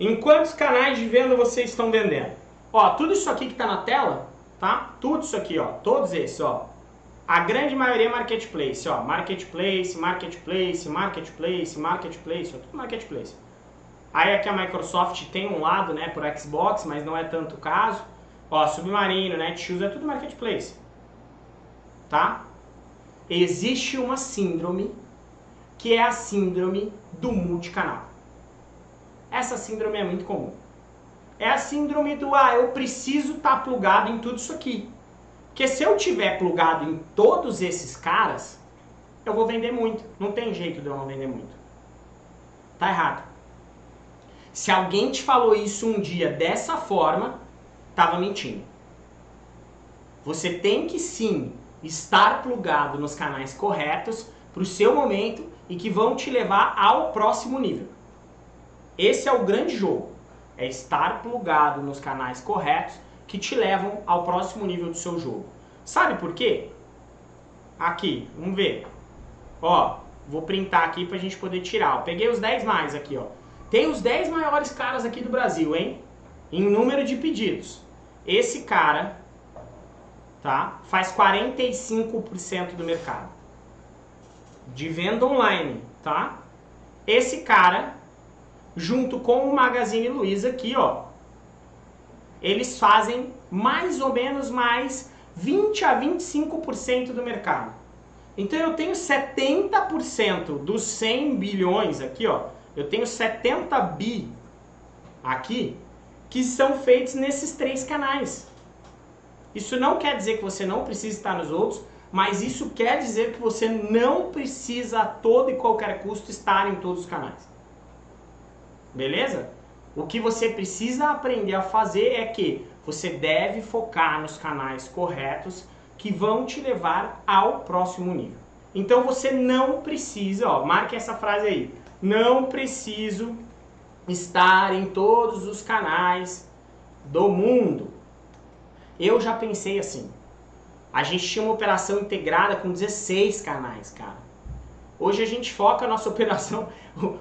Em quantos canais de venda vocês estão vendendo? Ó, tudo isso aqui que está na tela, tá? Tudo isso aqui, ó, todos esses, ó. A grande maioria é marketplace, ó. Marketplace, marketplace, marketplace, marketplace, ó, tudo marketplace. Aí aqui a Microsoft tem um lado, né, por Xbox, mas não é tanto o caso. Ó, Submarino, Netshoes, é tudo marketplace. Tá? Existe uma síndrome que é a síndrome do multicanal. Essa síndrome é muito comum. É a síndrome do, ah, eu preciso estar tá plugado em tudo isso aqui. Porque se eu tiver plugado em todos esses caras, eu vou vender muito. Não tem jeito de eu não vender muito. Tá errado. Se alguém te falou isso um dia dessa forma, estava mentindo. Você tem que sim estar plugado nos canais corretos para o seu momento e que vão te levar ao próximo nível. Esse é o grande jogo. É estar plugado nos canais corretos que te levam ao próximo nível do seu jogo. Sabe por quê? Aqui, vamos ver. Ó, vou printar aqui pra gente poder tirar. Eu peguei os 10 mais aqui, ó. Tem os 10 maiores caras aqui do Brasil, hein? Em número de pedidos. Esse cara, tá? Faz 45% do mercado. De venda online, tá? Esse cara, junto com o Magazine Luiza aqui, ó. Eles fazem mais ou menos mais 20 a 25% do mercado. Então eu tenho 70% dos 100 bilhões aqui, ó eu tenho 70 bi aqui que são feitos nesses três canais. Isso não quer dizer que você não precisa estar nos outros, mas isso quer dizer que você não precisa a todo e qualquer custo estar em todos os canais. Beleza? O que você precisa aprender a fazer é que você deve focar nos canais corretos que vão te levar ao próximo nível. Então você não precisa, ó, marque essa frase aí não preciso estar em todos os canais do mundo. Eu já pensei assim. A gente tinha uma operação integrada com 16 canais, cara. Hoje a gente foca a nossa operação,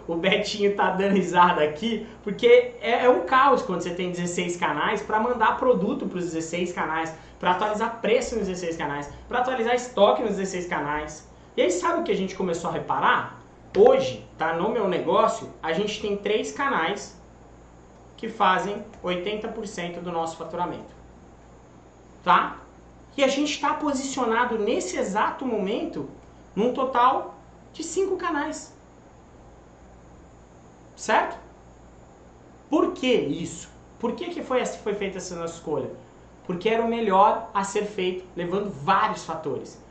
o Betinho tá dando risada aqui, porque é, é um caos quando você tem 16 canais para mandar produto para os 16 canais, para atualizar preço nos 16 canais, para atualizar estoque nos 16 canais. E aí sabe o que a gente começou a reparar? Hoje, tá no meu negócio, a gente tem três canais que fazem 80% do nosso faturamento. Tá? E a gente está posicionado nesse exato momento num total de cinco canais. Certo? Por que isso? Por que, que foi, foi feita essa nossa escolha? Porque era o melhor a ser feito, levando vários fatores.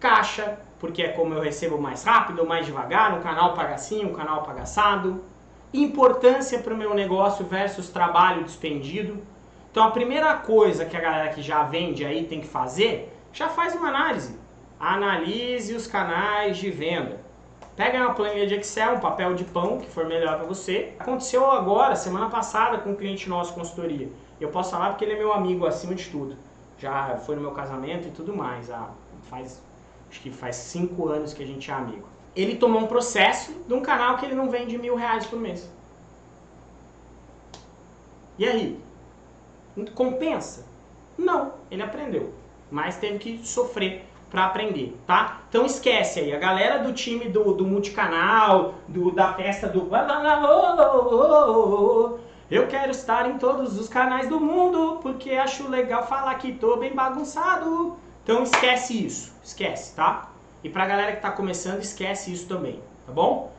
Caixa, porque é como eu recebo mais rápido ou mais devagar, um canal paga assim, um canal paga assado. Importância para o meu negócio versus trabalho despendido. Então a primeira coisa que a galera que já vende aí tem que fazer, já faz uma análise. Analise os canais de venda. Pega uma planilha de Excel, um papel de pão, que for melhor para você. Aconteceu agora, semana passada, com um cliente nosso, consultoria. Eu posso falar porque ele é meu amigo acima de tudo. Já foi no meu casamento e tudo mais. Ah, faz acho que faz cinco anos que a gente é amigo. Ele tomou um processo de um canal que ele não vende mil reais por mês. E aí? Compensa? Não, ele aprendeu. Mas teve que sofrer para aprender, tá? Então esquece aí, a galera do time do, do multicanal, do, da festa do... Eu quero estar em todos os canais do mundo, porque acho legal falar que tô bem bagunçado. Então esquece isso, esquece, tá? E pra galera que tá começando, esquece isso também, tá bom?